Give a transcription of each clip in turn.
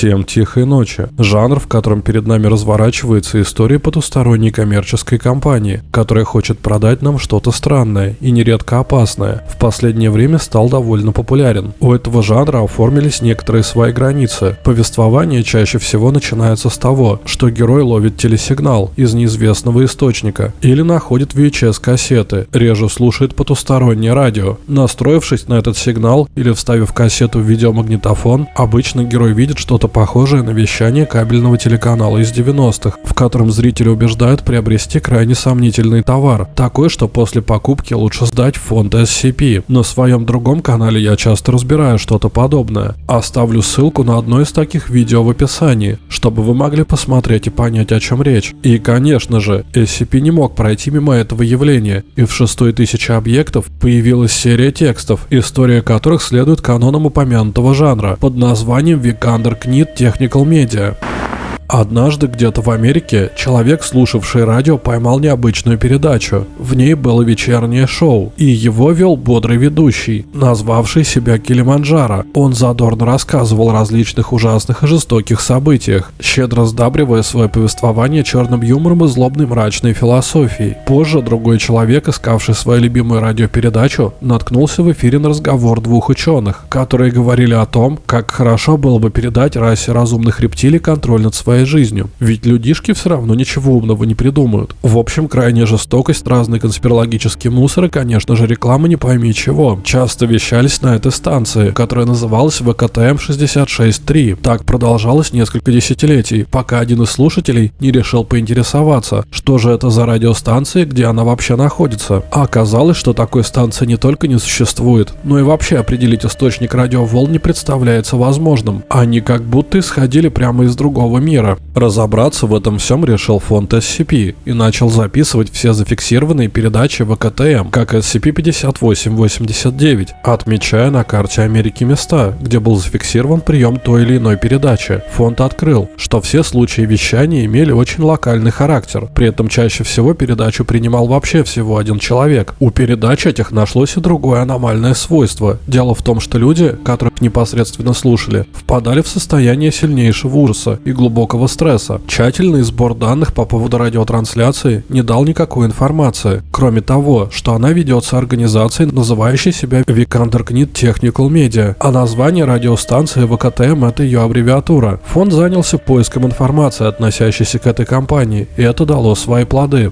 Всем тихой ночи. Жанр, в котором перед нами разворачивается история потусторонней коммерческой компании, которая хочет продать нам что-то странное и нередко опасное, в последнее время стал довольно популярен. У этого жанра оформились некоторые свои границы. Повествование чаще всего начинается с того, что герой ловит телесигнал из неизвестного источника или находит VHS-кассеты, реже слушает потустороннее радио. Настроившись на этот сигнал или вставив кассету в видеомагнитофон, обычно герой видит, что что-то похожее на вещание кабельного телеканала из 90-х, в котором зрители убеждают приобрести крайне сомнительный товар, такой, что после покупки лучше сдать в фонд SCP. На своем другом канале я часто разбираю что-то подобное. Оставлю ссылку на одно из таких видео в описании, чтобы вы могли посмотреть и понять, о чем речь. И, конечно же, SCP не мог пройти мимо этого явления, и в шестой тысячи объектов появилась серия текстов, история которых следует канонам упомянутого жанра под названием Vikander Книт Technical Media. Однажды где-то в Америке человек, слушавший радио, поймал необычную передачу. В ней было вечернее шоу, и его вел бодрый ведущий, назвавший себя Килиманджаро. Он задорно рассказывал о различных ужасных и жестоких событиях, щедро сдабривая свое повествование черным юмором и злобной мрачной философией. Позже другой человек, искавший свою любимую радиопередачу, наткнулся в эфире на разговор двух ученых, которые говорили о том, как хорошо было бы передать расе разумных рептилий контроль над своей своей жизнью. Ведь людишки все равно ничего умного не придумают. В общем, крайняя жестокость, разный конспирологический мусор и, конечно же, реклама не пойми чего. Часто вещались на этой станции, которая называлась ВКТМ 66.3. Так продолжалось несколько десятилетий, пока один из слушателей не решил поинтересоваться, что же это за радиостанция, где она вообще находится. А оказалось, что такой станции не только не существует, но и вообще определить источник радиоволн не представляется возможным. Они как будто исходили прямо из другого мира. Разобраться в этом всем решил фонд SCP и начал записывать все зафиксированные передачи ВКТМ, как SCP-5889, отмечая на карте Америки места, где был зафиксирован прием той или иной передачи. Фонд открыл, что все случаи вещания имели очень локальный характер, при этом чаще всего передачу принимал вообще всего один человек. У передач этих нашлось и другое аномальное свойство. Дело в том, что люди, которых непосредственно слушали, впадали в состояние сильнейшего ужаса и глубокого высокого стресса. Тщательный сбор данных по поводу радиотрансляции не дал никакой информации, кроме того, что она ведется организацией, называющей себя Knit Technical Media, а название радиостанции ВКТМ – это ее аббревиатура. Фонд занялся поиском информации, относящейся к этой компании, и это дало свои плоды.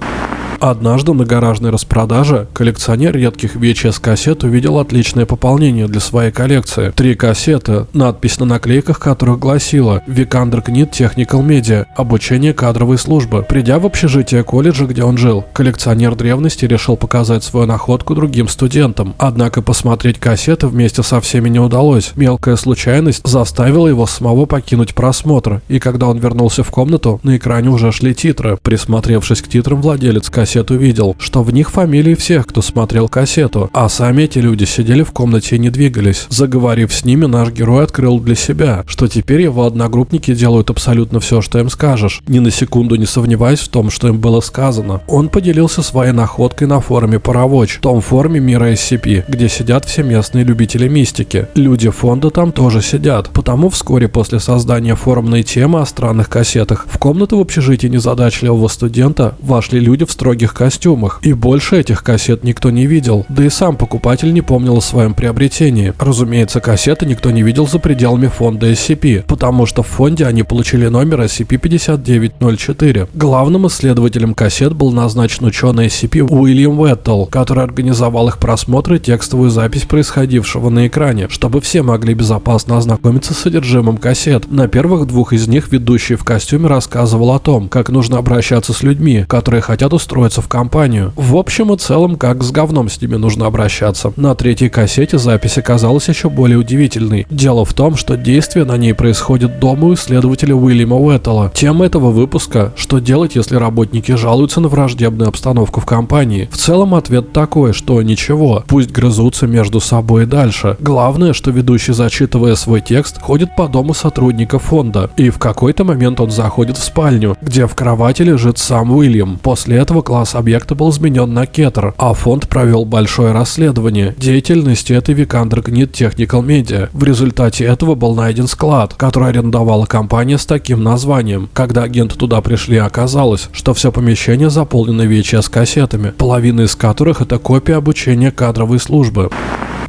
Однажды на гаражной распродаже коллекционер редких VHS-кассет увидел отличное пополнение для своей коллекции. Три кассеты, надпись на наклейках которых гласила «Викандер Книт Technical Media. Обучение кадровой службы». Придя в общежитие колледжа, где он жил, коллекционер древности решил показать свою находку другим студентам. Однако посмотреть кассеты вместе со всеми не удалось. Мелкая случайность заставила его самого покинуть просмотр, и когда он вернулся в комнату, на экране уже шли титры. Присмотревшись к титрам, владелец кассеты кассет увидел, что в них фамилии всех, кто смотрел кассету, а сами эти люди сидели в комнате и не двигались. Заговорив с ними, наш герой открыл для себя, что теперь его одногруппники делают абсолютно все, что им скажешь, ни на секунду не сомневаясь в том, что им было сказано. Он поделился своей находкой на форуме Паровоч, том форуме мира SCP, где сидят все местные любители мистики. Люди фонда там тоже сидят, потому вскоре после создания форумной темы о странных кассетах в комнату в общежитии незадачливого студента вошли люди в строгих строгих костюмах, и больше этих кассет никто не видел, да и сам покупатель не помнил о своем приобретении. Разумеется, кассеты никто не видел за пределами фонда SCP, потому что в фонде они получили номер SCP-5904. Главным исследователем кассет был назначен ученый SCP Уильям Уэттл, который организовал их просмотр и текстовую запись происходившего на экране, чтобы все могли безопасно ознакомиться с содержимым кассет. На первых двух из них ведущий в костюме рассказывал о том, как нужно обращаться с людьми, которые хотят устроить устроиться в компанию. В общем и целом, как с говном с ними нужно обращаться. На третьей кассете запись оказалась еще более удивительной. Дело в том, что действие на ней происходит дома у исследователя Уильяма Уэттела. Тема этого выпуска – что делать, если работники жалуются на враждебную обстановку в компании. В целом ответ такой, что ничего, пусть грызутся между собой дальше. Главное, что ведущий, зачитывая свой текст, ходит по дому сотрудника фонда. И в какой-то момент он заходит в спальню, где в кровати лежит сам Уильям. После этого класс объекта был изменен на кетер, а фонд провел большое расследование деятельности этой Vikander Gnit Technical Media. В результате этого был найден склад, который арендовала компания с таким названием. Когда агенты туда пришли, оказалось, что все помещение заполнено VHS-кассетами, половина из которых это копия обучения кадровой службы.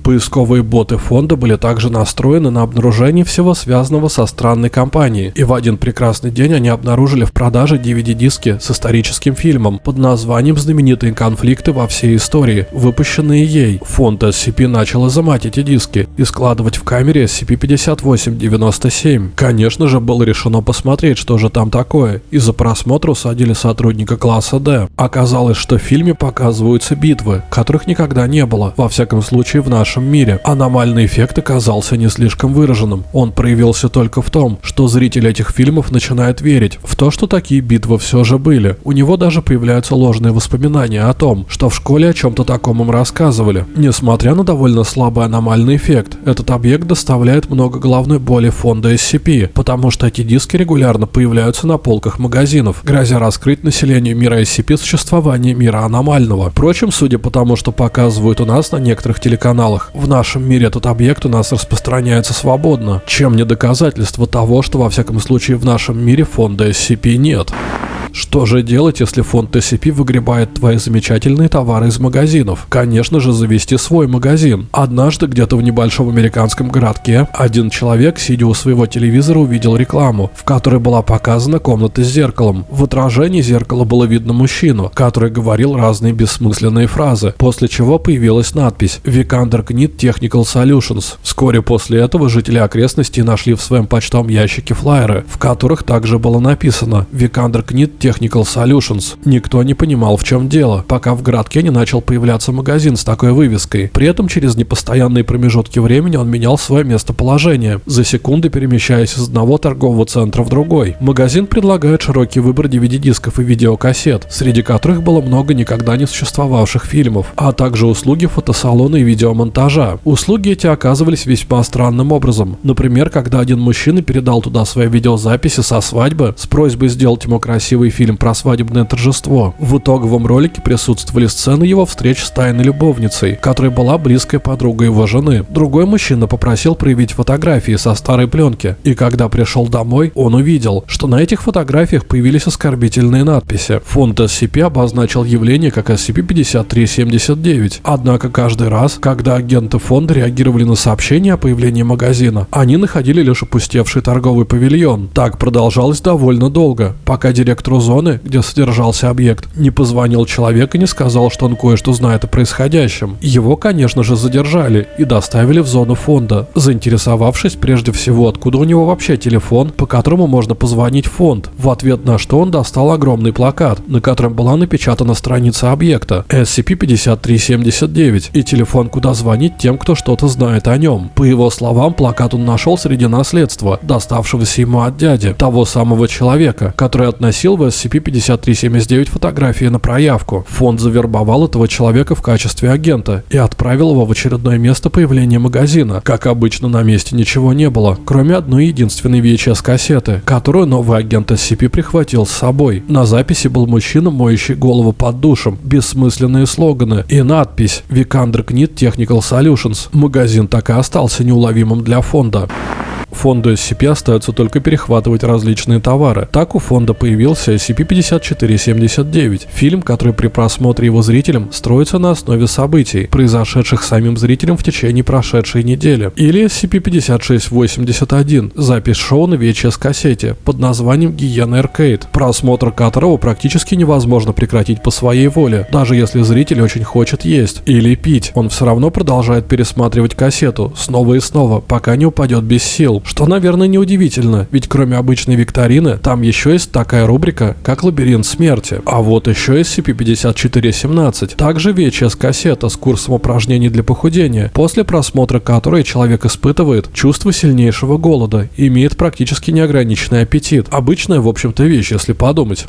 Поисковые боты фонда были также настроены на обнаружение всего связанного со странной компанией, и в один прекрасный день они обнаружили в продаже DVD-диски с историческим фильмом под названием «Знаменитые конфликты во всей истории», выпущенные ей. Фонд SCP начал изымать эти диски и складывать в камере SCP-5897. Конечно же, было решено посмотреть, что же там такое, и за просмотр усадили сотрудника класса D. Оказалось, что в фильме показываются битвы, которых никогда не было, во всяком случае в нашем нашем мире. Аномальный эффект оказался не слишком выраженным. Он проявился только в том, что зритель этих фильмов начинает верить в то, что такие битвы все же были. У него даже появляются ложные воспоминания о том, что в школе о чем-то таком им рассказывали. Несмотря на довольно слабый аномальный эффект, этот объект доставляет много головной боли фонда SCP, потому что эти диски регулярно появляются на полках магазинов, грозя раскрыть населению мира SCP существование мира аномального. Впрочем, судя по тому, что показывают у нас на некоторых телеканалах, пределах. В нашем мире этот объект у нас распространяется свободно, чем не доказательство того, что во всяком случае в нашем мире фонда SCP нет. Что же делать, если фонд TCP выгребает твои замечательные товары из магазинов? Конечно же, завести свой магазин. Однажды где-то в небольшом американском городке один человек, сидя у своего телевизора, увидел рекламу, в которой была показана комната с зеркалом. В отражении зеркала было видно мужчину, который говорил разные бессмысленные фразы, после чего появилась надпись «Vikander Knit Technical Solutions». Вскоре после этого жители окрестностей нашли в своем почтовом ящике флайеры, в которых также было написано «Vikander Knit Technical Solutions. Никто не понимал, в чем дело, пока в городке не начал появляться магазин с такой вывеской. При этом через непостоянные промежутки времени он менял свое местоположение, за секунды перемещаясь из одного торгового центра в другой. Магазин предлагает широкий выбор DVD-дисков и видеокассет, среди которых было много никогда не существовавших фильмов, а также услуги фотосалона и видеомонтажа. Услуги эти оказывались весьма странным образом. Например, когда один мужчина передал туда свои видеозаписи со свадьбы с просьбой сделать ему красивый новый фильм про свадебное торжество. В итоговом ролике присутствовали сцены его встреч с тайной любовницей, которая была близкой подругой его жены. Другой мужчина попросил проявить фотографии со старой пленки, и когда пришел домой, он увидел, что на этих фотографиях появились оскорбительные надписи. Фонд SCP обозначил явление как SCP-5379, однако каждый раз, когда агенты фонда реагировали на сообщение о появлении магазина, они находили лишь опустевший торговый павильон. Так продолжалось довольно долго, пока зоны, где содержался объект, не позвонил человек и не сказал, что он кое-что знает о происходящем. Его, конечно же, задержали и доставили в зону фонда, заинтересовавшись прежде всего, откуда у него вообще телефон, по которому можно позвонить в фонд, в ответ на что он достал огромный плакат, на котором была напечатана страница объекта SCP-5379 и телефон, куда звонить тем, кто что-то знает о нем. По его словам, плакат он нашел среди наследства, доставшегося ему от дяди, того самого человека, который относил в SCP-5379 фотографии на проявку. Фонд завербовал этого человека в качестве агента и отправил его в очередное место появления магазина. Как обычно, на месте ничего не было, кроме одной единственной VHS-кассеты, которую новый агент SCP прихватил с собой. На записи был мужчина, моющий голову под душем, бессмысленные слоганы и надпись «Vikander Knit Technical Solutions». Магазин так и остался неуловимым для фонда. Фонду SCP остается только перехватывать различные товары. Так у фонда появился SCP-5479, фильм, который при просмотре его зрителям строится на основе событий, произошедших самим зрителем в течение прошедшей недели. Или SCP-5681, запись шоу на VHS-кассете под названием Гиена Arcade, просмотр которого практически невозможно прекратить по своей воле, даже если зритель очень хочет есть или пить. Он все равно продолжает пересматривать кассету снова и снова, пока не упадет без сил, что, наверное, неудивительно, ведь кроме обычной викторины, там еще есть такая рубрика, как «Лабиринт смерти». А вот еще SCP-5417, также VHS-кассета с курсом упражнений для похудения, после просмотра которой человек испытывает чувство сильнейшего голода и имеет практически неограниченный аппетит. Обычная, в общем-то, вещь, если подумать.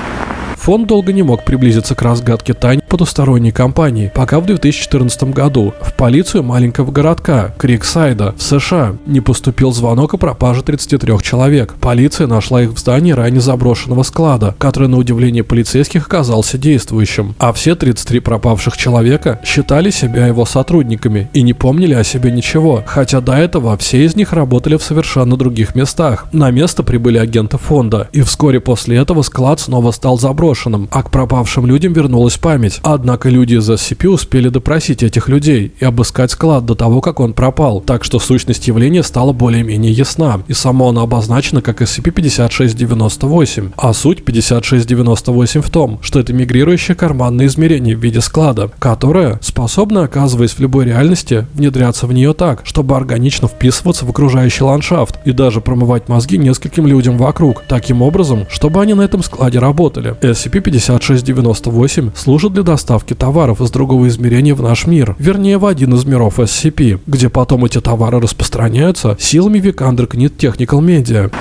Фонд долго не мог приблизиться к разгадке тайн потусторонней компании, пока в 2014 году в полицию маленького городка Криксайда в США не поступил звонок о пропаже 33 человек. Полиция нашла их в здании ранее заброшенного склада, который на удивление полицейских оказался действующим. А все 33 пропавших человека считали себя его сотрудниками и не помнили о себе ничего, хотя до этого все из них работали в совершенно других местах. На место прибыли агенты фонда, и вскоре после этого склад снова стал заброшенным, а к пропавшим людям вернулась память. Однако люди из SCP успели допросить этих людей и обыскать склад до того, как он пропал, так что сущность явления стала более-менее ясна, и само оно обозначено как SCP-5698, а суть 5698 в том, что это мигрирующее карманное измерение в виде склада, которое способно, оказываясь в любой реальности, внедряться в нее так, чтобы органично вписываться в окружающий ландшафт и даже промывать мозги нескольким людям вокруг, таким образом, чтобы они на этом складе работали. SCP-5698 служит для доставки товаров из другого измерения в наш мир, вернее в один из миров SCP, где потом эти товары распространяются силами Vikander Knit Technical Media.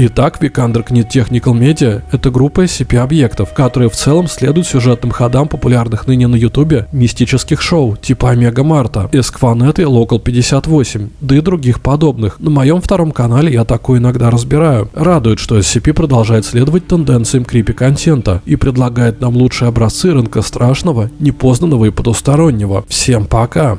Итак, Vikander Knit Technical Media — это группа SCP-объектов, которые в целом следуют сюжетным ходам популярных ныне на ютубе мистических шоу типа Омега Марта, Эскванет и Local 58, да и других подобных. На моем втором канале я такое иногда разбираю. Радует, что SCP продолжает следовать тенденциям крипи-контента и предлагает нам лучшие образцы рынка страшного, непознанного и потустороннего. Всем пока!